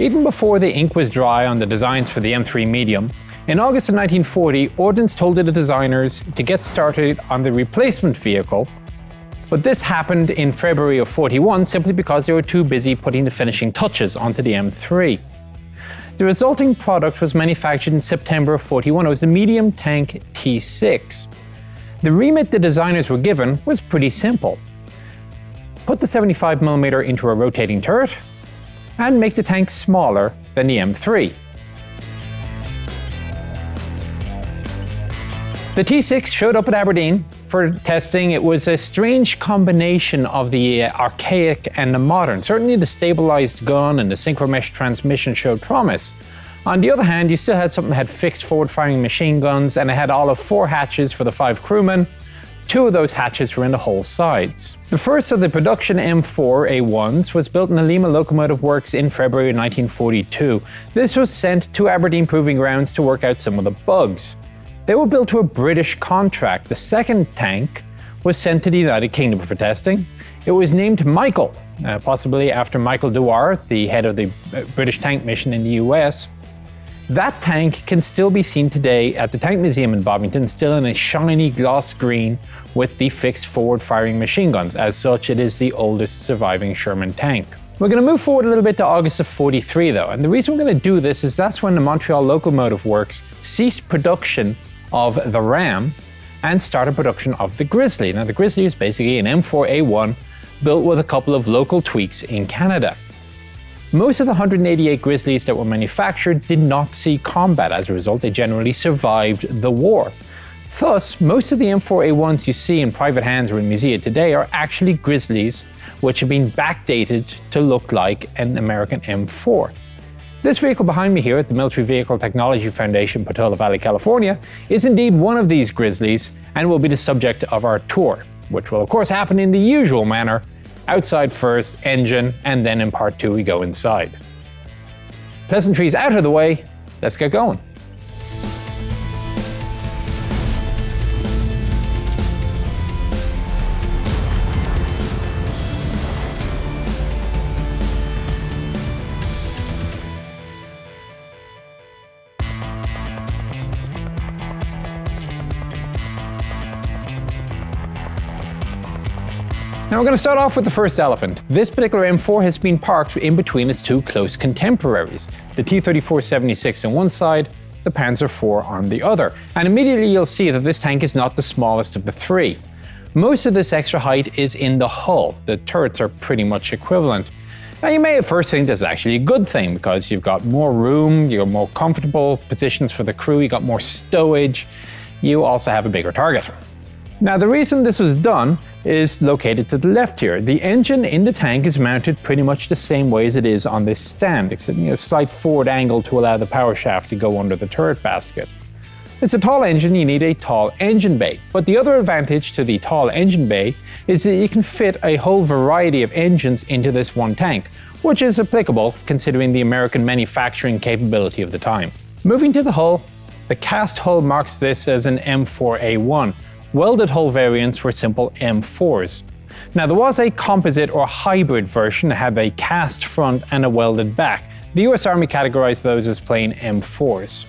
Even before the ink was dry on the designs for the M3 Medium, in August of 1940, Ordnance told the designers to get started on the replacement vehicle, but this happened in February of 41 simply because they were too busy putting the finishing touches onto the M3. The resulting product was manufactured in September of 41. It was the medium tank T6. The remit the designers were given was pretty simple. Put the 75mm into a rotating turret, and make the tank smaller than the M3. The T6 showed up at Aberdeen for testing. It was a strange combination of the archaic and the modern. Certainly the stabilized gun and the synchromesh transmission showed promise. On the other hand, you still had something that had fixed forward-firing machine guns, and it had all of four hatches for the five crewmen. Two of those hatches were in the hull sides. The first of the production M4A1s was built in the Lima Locomotive Works in February 1942. This was sent to Aberdeen Proving Grounds to work out some of the bugs. They were built to a British contract. The second tank was sent to the United Kingdom for testing. It was named Michael, uh, possibly after Michael Dewar, the head of the uh, British tank mission in the US. That tank can still be seen today at the Tank Museum in Bovington, still in a shiny gloss green with the fixed forward-firing machine guns. As such, it is the oldest surviving Sherman tank. We're going to move forward a little bit to August of 43 though, and the reason we're going to do this is that's when the Montreal Locomotive Works ceased production of the Ram and started production of the Grizzly. Now the Grizzly is basically an M4A1 built with a couple of local tweaks in Canada. Most of the 188 Grizzlies that were manufactured did not see combat. As a result, they generally survived the war. Thus, most of the M4A1s you see in private hands or in museums today are actually Grizzlies, which have been backdated to look like an American M4. This vehicle behind me here at the Military Vehicle Technology Foundation, Portola Valley, California, is indeed one of these Grizzlies and will be the subject of our tour, which will of course happen in the usual manner, outside first, engine, and then in part two we go inside. Pleasantries out of the way, let's get going. We're going to start off with the first elephant. This particular M4 has been parked in between its two close contemporaries, the T-34-76 on one side, the Panzer IV on the other. And immediately you'll see that this tank is not the smallest of the three. Most of this extra height is in the hull, the turrets are pretty much equivalent. Now you may at first think this is actually a good thing because you've got more room, you've got more comfortable positions for the crew, you've got more stowage, you also have a bigger target. Now the reason this was done is located to the left here. The engine in the tank is mounted pretty much the same way as it is on this stand, except you know, slight forward angle to allow the power shaft to go under the turret basket. It's a tall engine, you need a tall engine bay. But the other advantage to the tall engine bay is that you can fit a whole variety of engines into this one tank, which is applicable considering the American manufacturing capability of the time. Moving to the hull, the cast hull marks this as an M4A1, Welded hull variants were simple M4s. Now there was a composite or hybrid version that had a cast front and a welded back. The US Army categorized those as plain M4s.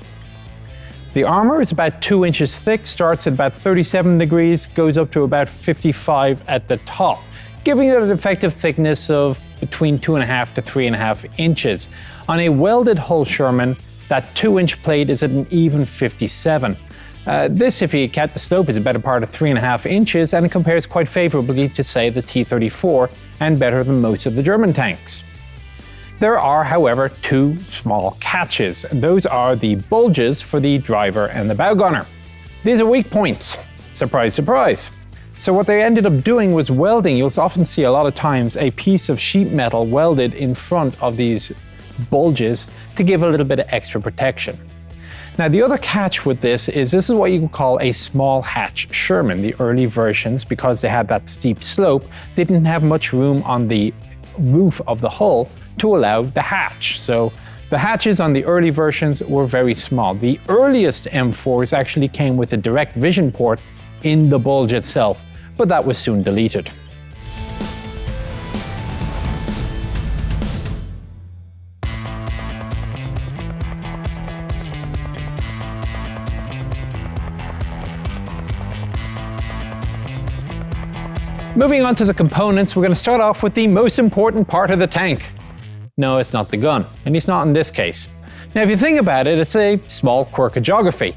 The armor is about 2 inches thick, starts at about 37 degrees, goes up to about 55 at the top, giving it an effective thickness of between 2.5 to 3.5 inches. On a welded hull Sherman, that 2 inch plate is at an even 57. Uh, this, if you count the slope, is a better part of 3.5 inches and it compares quite favourably to, say, the T-34 and better than most of the German tanks. There are, however, two small catches. Those are the bulges for the driver and the bow gunner. These are weak points. Surprise, surprise. So what they ended up doing was welding. You'll often see a lot of times a piece of sheet metal welded in front of these bulges to give a little bit of extra protection. Now the other catch with this is this is what you can call a small hatch Sherman. The early versions, because they had that steep slope, didn't have much room on the roof of the hull to allow the hatch. So the hatches on the early versions were very small. The earliest M4s actually came with a direct vision port in the bulge itself, but that was soon deleted. Moving on to the components, we're going to start off with the most important part of the tank. No, it's not the gun, and it's not in this case. Now if you think about it, it's a small quirk of geography.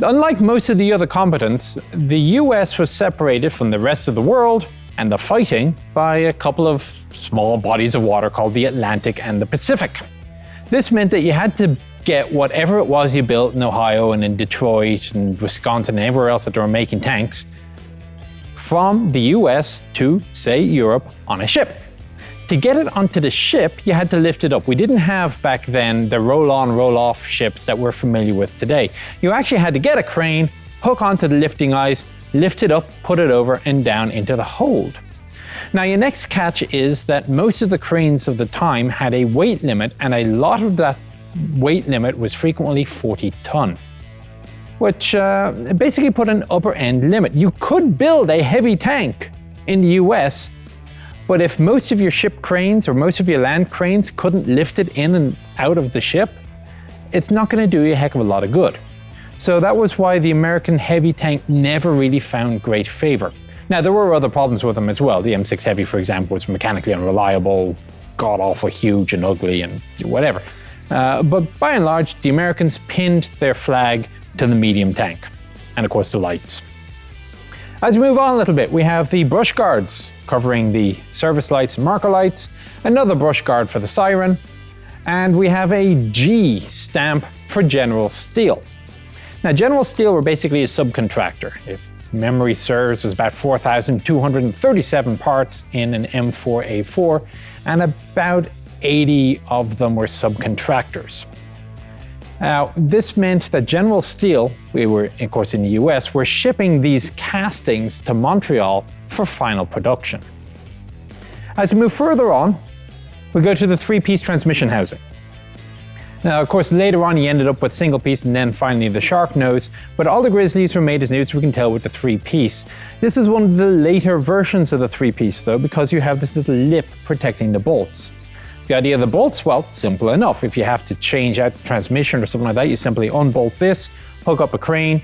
Unlike most of the other combatants, the US was separated from the rest of the world and the fighting by a couple of small bodies of water called the Atlantic and the Pacific. This meant that you had to get whatever it was you built in Ohio and in Detroit and Wisconsin and everywhere else that they were making tanks from the US to, say, Europe on a ship. To get it onto the ship, you had to lift it up. We didn't have back then the roll-on, roll-off ships that we're familiar with today. You actually had to get a crane, hook onto the lifting eyes, lift it up, put it over and down into the hold. Now your next catch is that most of the cranes of the time had a weight limit and a lot of that weight limit was frequently 40 ton which uh, basically put an upper end limit. You could build a heavy tank in the US, but if most of your ship cranes or most of your land cranes couldn't lift it in and out of the ship, it's not going to do you a heck of a lot of good. So that was why the American heavy tank never really found great favor. Now there were other problems with them as well. The M6 Heavy, for example, was mechanically unreliable, god awful huge and ugly and whatever. Uh, but by and large, the Americans pinned their flag to the medium tank, and of course the lights. As we move on a little bit, we have the brush guards covering the service lights and marker lights, another brush guard for the siren, and we have a G stamp for General Steel. Now General Steel were basically a subcontractor. If memory serves, was about 4,237 parts in an M4A4, and about 80 of them were subcontractors. Now, this meant that General Steel, we were of course in the US, were shipping these castings to Montreal for final production. As we move further on, we go to the three-piece transmission housing. Now, of course, later on he ended up with single piece and then finally the shark nose, but all the Grizzlies were made as new as we can tell with the three piece. This is one of the later versions of the three piece though, because you have this little lip protecting the bolts. The idea of the bolts, well, simple enough. If you have to change out the transmission or something like that, you simply unbolt this, hook up a crane,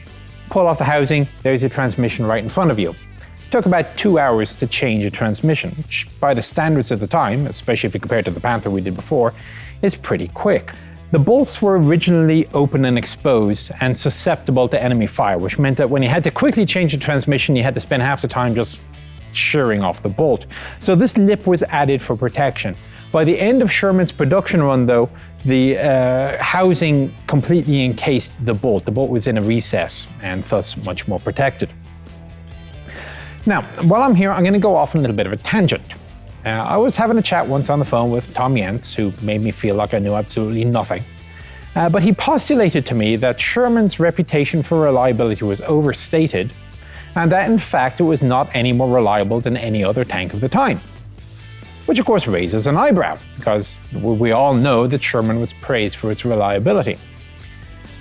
pull off the housing, there's your transmission right in front of you. It took about two hours to change a transmission, which by the standards of the time, especially if you compare it to the Panther we did before, is pretty quick. The bolts were originally open and exposed and susceptible to enemy fire, which meant that when you had to quickly change the transmission, you had to spend half the time just shearing off the bolt. So this lip was added for protection. By the end of Sherman's production run, though, the uh, housing completely encased the bolt. The bolt was in a recess and thus much more protected. Now, while I'm here, I'm going to go off on a little bit of a tangent. Uh, I was having a chat once on the phone with Tom Jentz, who made me feel like I knew absolutely nothing. Uh, but he postulated to me that Sherman's reputation for reliability was overstated, and that in fact it was not any more reliable than any other tank of the time which of course raises an eyebrow, because we all know that Sherman was praised for its reliability.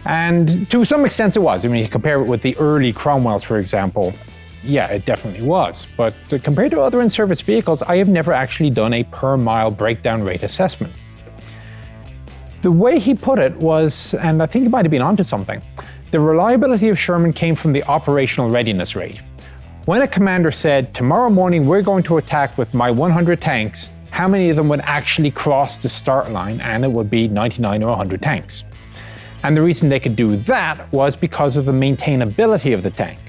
And to some extent it was. I mean, you compare it with the early Cromwells, for example, yeah, it definitely was. But uh, compared to other in-service vehicles, I have never actually done a per-mile breakdown rate assessment. The way he put it was, and I think he might have been onto something, the reliability of Sherman came from the operational readiness rate. When a commander said, tomorrow morning we're going to attack with my 100 tanks, how many of them would actually cross the start line and it would be 99 or 100 tanks. And the reason they could do that was because of the maintainability of the tank.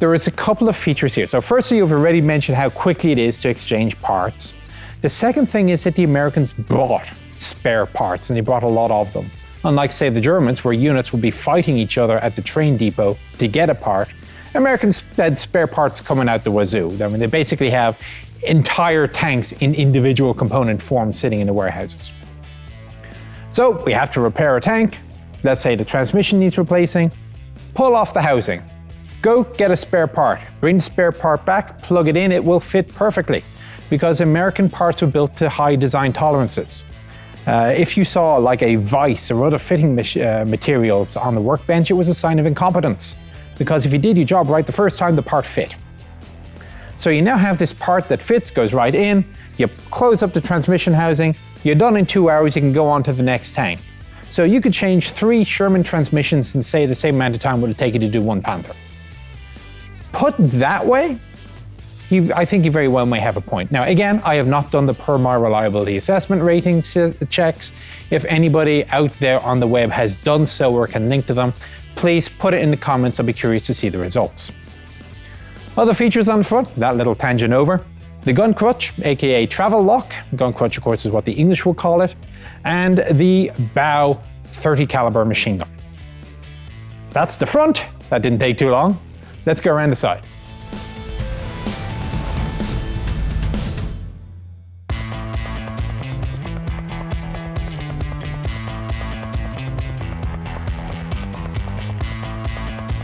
There is a couple of features here. So firstly, you've already mentioned how quickly it is to exchange parts. The second thing is that the Americans brought spare parts and they brought a lot of them. Unlike say the Germans where units would be fighting each other at the train depot to get a part, Americans had spare parts coming out the wazoo. I mean, they basically have entire tanks in individual component form sitting in the warehouses. So we have to repair a tank. Let's say the transmission needs replacing. Pull off the housing. Go get a spare part. Bring the spare part back, plug it in, it will fit perfectly because American parts were built to high design tolerances. Uh, if you saw like a vise or other fitting uh, materials on the workbench, it was a sign of incompetence because if you did your job right the first time, the part fit. So you now have this part that fits, goes right in, you close up the transmission housing, you're done in two hours, you can go on to the next tank. So you could change three Sherman transmissions in say the same amount of time would it take you to do one Panther. Put that way, he, I think you very well may have a point. Now, again, I have not done the PERMAR reliability assessment rating checks. If anybody out there on the web has done so or can link to them, please put it in the comments. I'll be curious to see the results. Other features on the front, that little tangent over. The gun crutch, aka travel lock, gun crutch of course is what the English will call it, and the bow 30 caliber machine gun. That's the front. That didn't take too long. Let's go around the side.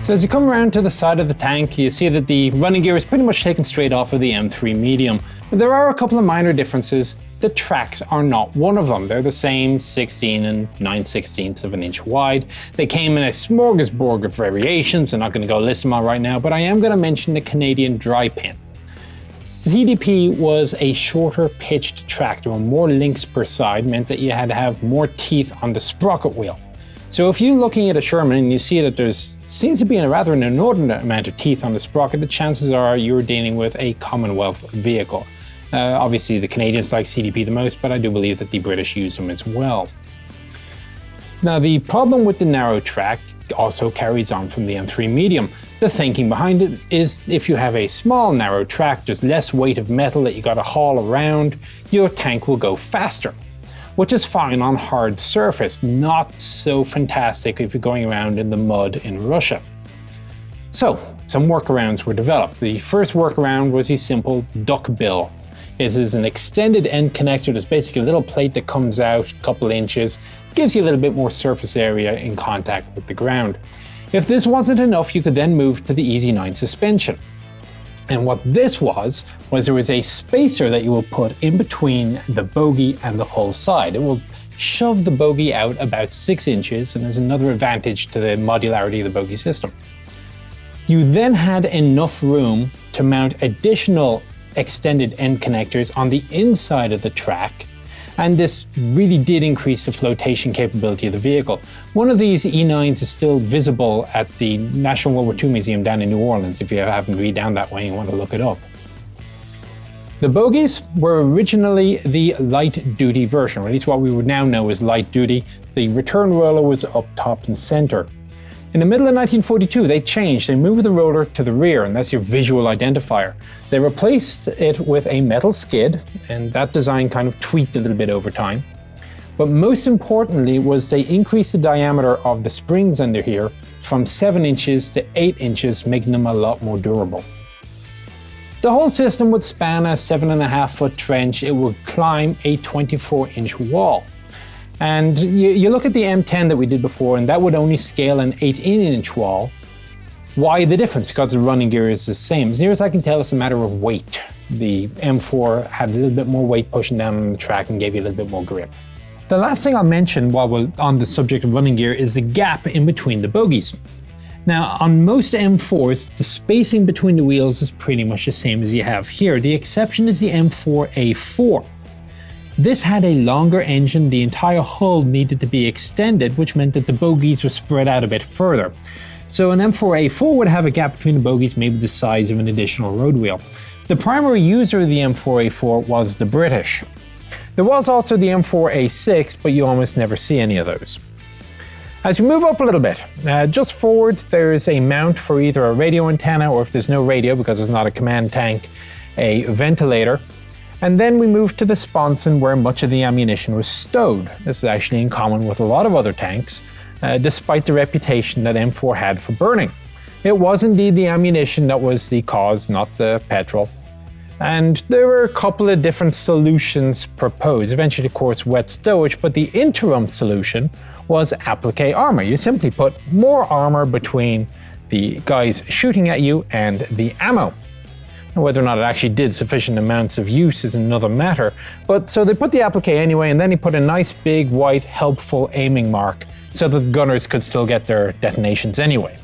So as you come around to the side of the tank, you see that the running gear is pretty much taken straight off of the M3 Medium. But there are a couple of minor differences. The tracks are not one of them. They're the same 16 and 9 16ths of an inch wide. They came in a smorgasbord of variations. I'm not going to go list them all right now, but I am going to mention the Canadian dry pin. CDP was a shorter pitched were more links per side, meant that you had to have more teeth on the sprocket wheel. So if you're looking at a Sherman and you see that there seems to be a rather an inordinate amount of teeth on the sprocket, the chances are you're dealing with a Commonwealth vehicle. Uh, obviously the Canadians like CDP the most, but I do believe that the British use them as well. Now the problem with the narrow track also carries on from the M3 Medium. The thinking behind it is if you have a small narrow track, there's less weight of metal that you gotta haul around, your tank will go faster which is fine on hard surface, not so fantastic if you're going around in the mud in Russia. So, some workarounds were developed. The first workaround was a simple duck bill. This is an extended end connector. There's basically a little plate that comes out a couple inches, gives you a little bit more surface area in contact with the ground. If this wasn't enough, you could then move to the Easy 9 suspension. And what this was, was there was a spacer that you will put in between the bogie and the hull side. It will shove the bogie out about six inches, and there's another advantage to the modularity of the bogie system. You then had enough room to mount additional extended end connectors on the inside of the track and this really did increase the flotation capability of the vehicle. One of these E9s is still visible at the National World War II Museum down in New Orleans, if you happen to be down that way and want to look it up. The bogies were originally the light-duty version, or at least what we would now know as light-duty. The return roller was up top and center. In the middle of 1942, they changed. They moved the roller to the rear, and that's your visual identifier. They replaced it with a metal skid, and that design kind of tweaked a little bit over time. But most importantly was they increased the diameter of the springs under here from 7 inches to 8 inches, making them a lot more durable. The whole system would span a 7.5 foot trench, it would climb a 24 inch wall. And you, you, look at the M10 that we did before, and that would only scale an 18 inch wall. Why the difference? Because the running gear is the same. As near as I can tell, it's a matter of weight. The M4 had a little bit more weight pushing down the track and gave you a little bit more grip. The last thing I'll mention while we're on the subject of running gear is the gap in between the bogies. Now, on most M4s, the spacing between the wheels is pretty much the same as you have here. The exception is the M4A4. This had a longer engine, the entire hull needed to be extended, which meant that the bogies were spread out a bit further. So an M4A4 would have a gap between the bogies maybe the size of an additional road wheel. The primary user of the M4A4 was the British. There was also the M4A6, but you almost never see any of those. As you move up a little bit, uh, just forward there's a mount for either a radio antenna or if there's no radio because it's not a command tank, a ventilator. And then we move to the sponson where much of the ammunition was stowed. This is actually in common with a lot of other tanks, uh, despite the reputation that M4 had for burning. It was indeed the ammunition that was the cause, not the petrol. And there were a couple of different solutions proposed. Eventually, of course, wet stowage, but the interim solution was applique armor. You simply put more armor between the guys shooting at you and the ammo. Whether or not it actually did sufficient amounts of use is another matter. But so they put the applique anyway, and then he put a nice big white helpful aiming mark so that the gunners could still get their detonations anyway.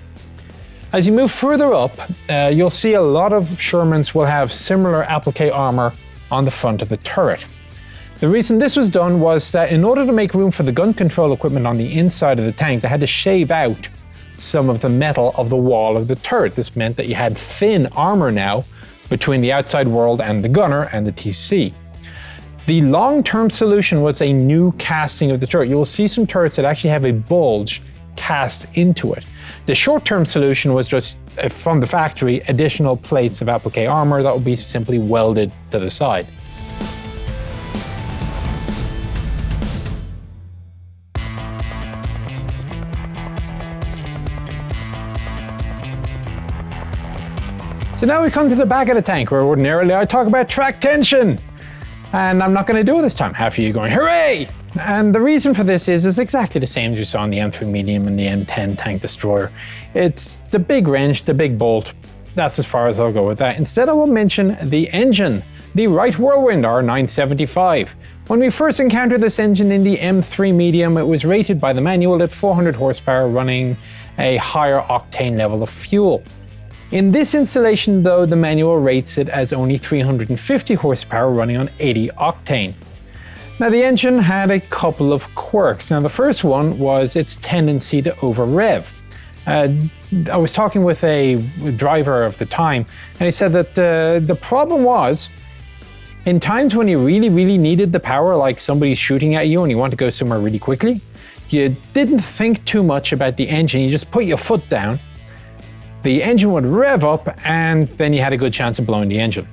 As you move further up, uh, you'll see a lot of Shermans will have similar applique armor on the front of the turret. The reason this was done was that in order to make room for the gun control equipment on the inside of the tank, they had to shave out some of the metal of the wall of the turret. This meant that you had thin armor now between the outside world and the gunner and the TC. The long-term solution was a new casting of the turret. You will see some turrets that actually have a bulge cast into it. The short-term solution was just, uh, from the factory, additional plates of applique armor that would be simply welded to the side. So now we come to the back of the tank where ordinarily I talk about track tension. And I'm not going to do it this time. Half of you going, hooray! And the reason for this is, is exactly the same as you saw on the M3 Medium and the M10 Tank Destroyer. It's the big wrench, the big bolt. That's as far as I'll go with that. Instead I will mention the engine, the Wright Whirlwind R975. When we first encountered this engine in the M3 Medium, it was rated by the manual at 400 horsepower running a higher octane level of fuel. In this installation though, the manual rates it as only 350 horsepower running on 80 octane. Now the engine had a couple of quirks. Now the first one was its tendency to over rev. Uh, I was talking with a driver of the time and he said that uh, the problem was in times when you really, really needed the power, like somebody's shooting at you and you want to go somewhere really quickly, you didn't think too much about the engine, you just put your foot down, the engine would rev up and then you had a good chance of blowing the engine.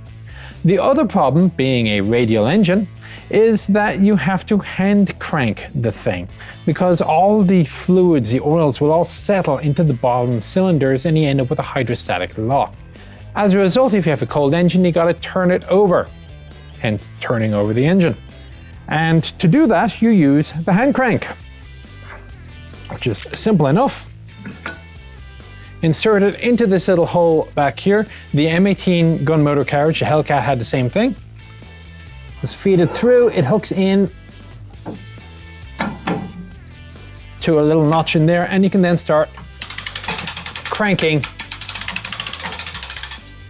The other problem, being a radial engine, is that you have to hand crank the thing because all the fluids, the oils will all settle into the bottom cylinders and you end up with a hydrostatic lock. As a result, if you have a cold engine, you gotta turn it over, hence turning over the engine. And to do that, you use the hand crank, which is simple enough insert it into this little hole back here. The M18 gun motor carriage, the Hellcat had the same thing. Just feed it through, it hooks in to a little notch in there and you can then start cranking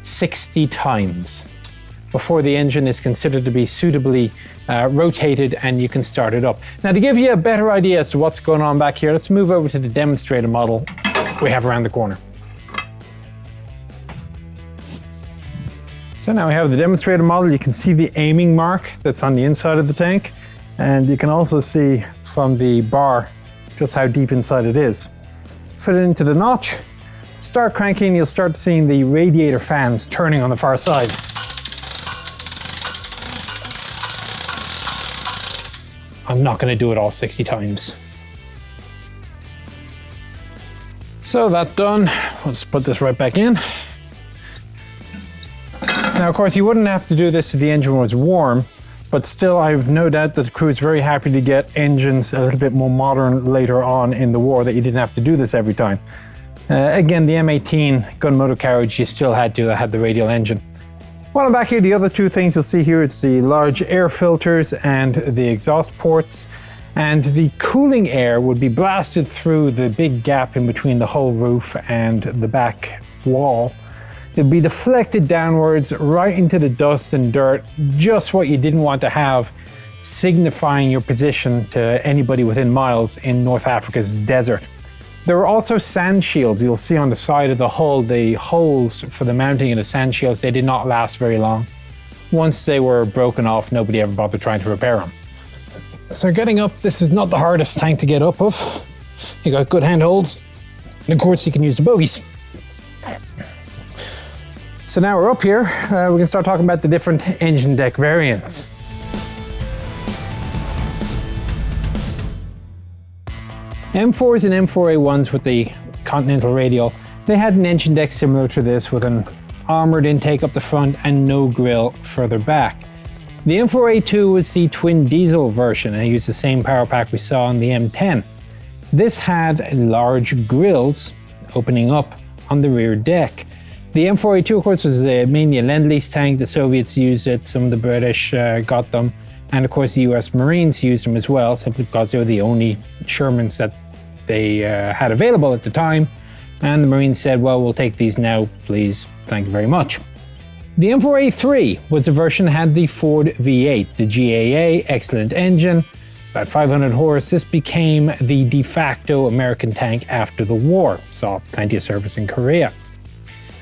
60 times before the engine is considered to be suitably uh, rotated and you can start it up. Now to give you a better idea as to what's going on back here, let's move over to the demonstrator model we have around the corner. So now we have the demonstrator model. You can see the aiming mark that's on the inside of the tank. And you can also see from the bar just how deep inside it is. Fit it into the notch, start cranking, you'll start seeing the radiator fans turning on the far side. I'm not going to do it all 60 times. So that done, let's put this right back in. Now, of course, you wouldn't have to do this if the engine was warm, but still, I've no doubt that the crew is very happy to get engines a little bit more modern later on in the war, that you didn't have to do this every time. Uh, again, the M18 gun motor carriage, you still had to have the radial engine. While I'm back here, the other two things you'll see here, it's the large air filters and the exhaust ports and the cooling air would be blasted through the big gap in between the whole roof and the back wall. It'd be deflected downwards right into the dust and dirt, just what you didn't want to have, signifying your position to anybody within miles in North Africa's desert. There were also sand shields. You'll see on the side of the hull, the holes for the mounting of the sand shields, they did not last very long. Once they were broken off, nobody ever bothered trying to repair them. So getting up, this is not the hardest tank to get up of. You got good handholds, and of course you can use the bogies. So now we're up here, uh, we can start talking about the different engine deck variants. M4s and M4A1s with the Continental Radial, they had an engine deck similar to this with an armoured intake up the front and no grille further back. The M4A2 was the twin diesel version and used the same power pack we saw on the M10. This had large grills opening up on the rear deck. The M4A2 of course was uh, mainly a Lend-Lease tank, the Soviets used it, some of the British uh, got them, and of course the US Marines used them as well, simply because they were the only Shermans that they uh, had available at the time, and the Marines said, well, we'll take these now, please, thank you very much. The M4A3 was the version that had the Ford V8, the GAA, excellent engine, about 500 horse. This became the de facto American tank after the war, saw plenty of service in Korea.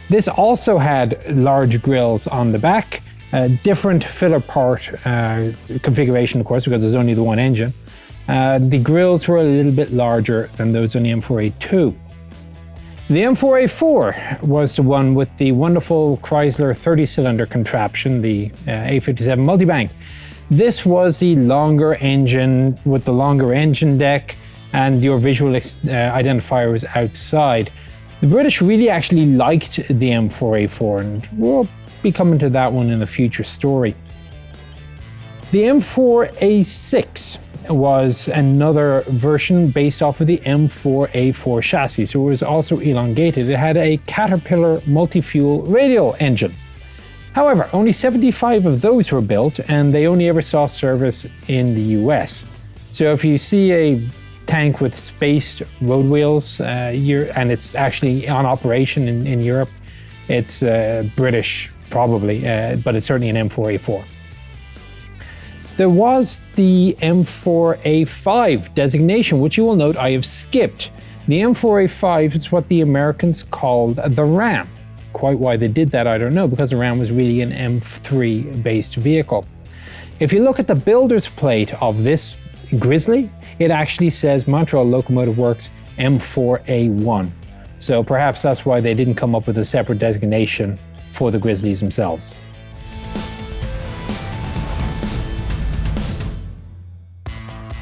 This also had large grills on the back, a different filler part uh, configuration, of course, because there's only the one engine. Uh, the grills were a little bit larger than those on the M4A2. The M4A4 was the one with the wonderful Chrysler 30-cylinder contraption, the uh, A57 multibank. This was the longer engine with the longer engine deck and your visual uh, identifier was outside. The British really actually liked the M4A4 and we'll be coming to that one in a future story. The M4A6 was another version based off of the M4A4 chassis, so it was also elongated. It had a Caterpillar multi-fuel radial engine. However, only 75 of those were built and they only ever saw service in the US. So if you see a tank with spaced road wheels uh, and it's actually on operation in, in Europe, it's uh, British probably, uh, but it's certainly an M4A4. There was the M4A5 designation, which you will note I have skipped. The M4A5 is what the Americans called the Ram. Quite why they did that, I don't know, because the Ram was really an M3 based vehicle. If you look at the builder's plate of this Grizzly, it actually says Montreal Locomotive Works M4A1. So perhaps that's why they didn't come up with a separate designation for the Grizzlies themselves.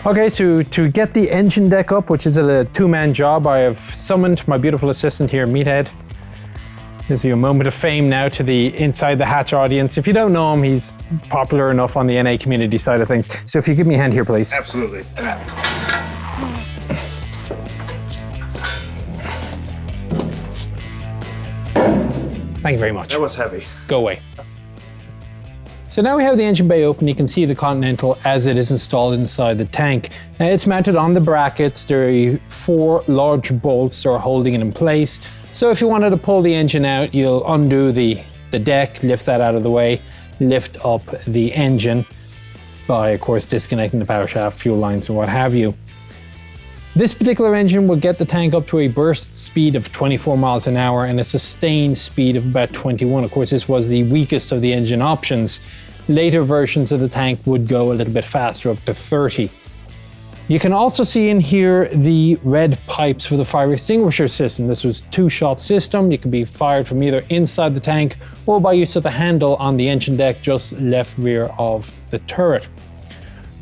Okay, so to get the engine deck up, which is a two-man job, I have summoned my beautiful assistant here, Meathead. This is your moment of fame now to the Inside the Hatch audience. If you don't know him, he's popular enough on the NA community side of things. So if you give me a hand here, please. Absolutely. Thank you very much. That was heavy. Go away. So now we have the engine bay open, you can see the Continental as it is installed inside the tank. Uh, it's mounted on the brackets, there are four large bolts that are holding it in place. So if you wanted to pull the engine out, you'll undo the, the deck, lift that out of the way, lift up the engine by, of course, disconnecting the power shaft, fuel lines, and what have you. This particular engine will get the tank up to a burst speed of 24 miles an hour and a sustained speed of about 21. Of course, this was the weakest of the engine options. Later versions of the tank would go a little bit faster, up to 30. You can also see in here the red pipes for the fire extinguisher system. This was two-shot system. It could be fired from either inside the tank or by use of the handle on the engine deck just left rear of the turret.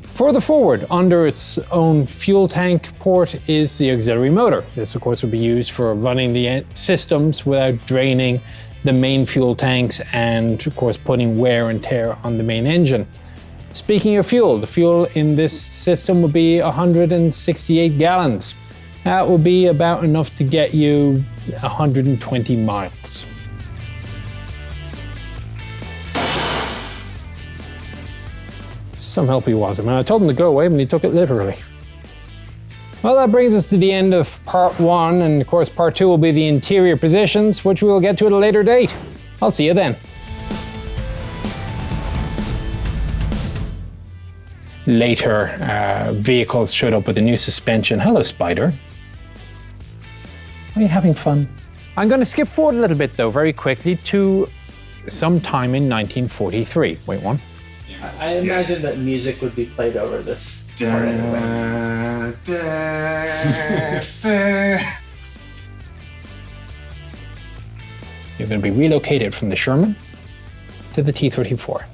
Further forward, under its own fuel tank port is the auxiliary motor. This of course would be used for running the systems without draining the main fuel tanks and of course putting wear and tear on the main engine. Speaking of fuel, the fuel in this system will be 168 gallons. That will be about enough to get you 120 miles. Some help he was. I mean, I told him to go away, but he took it literally. Well, that brings us to the end of part one, and of course part two will be the interior positions, which we will get to at a later date. I'll see you then. Later, uh, vehicles showed up with a new suspension. Hello, Spider. Are you having fun? I'm going to skip forward a little bit, though, very quickly to sometime in 1943. Wait, one. I imagine that music would be played over this. part anyway. Da, da, da. You're going to be relocated from the Sherman to the T-34.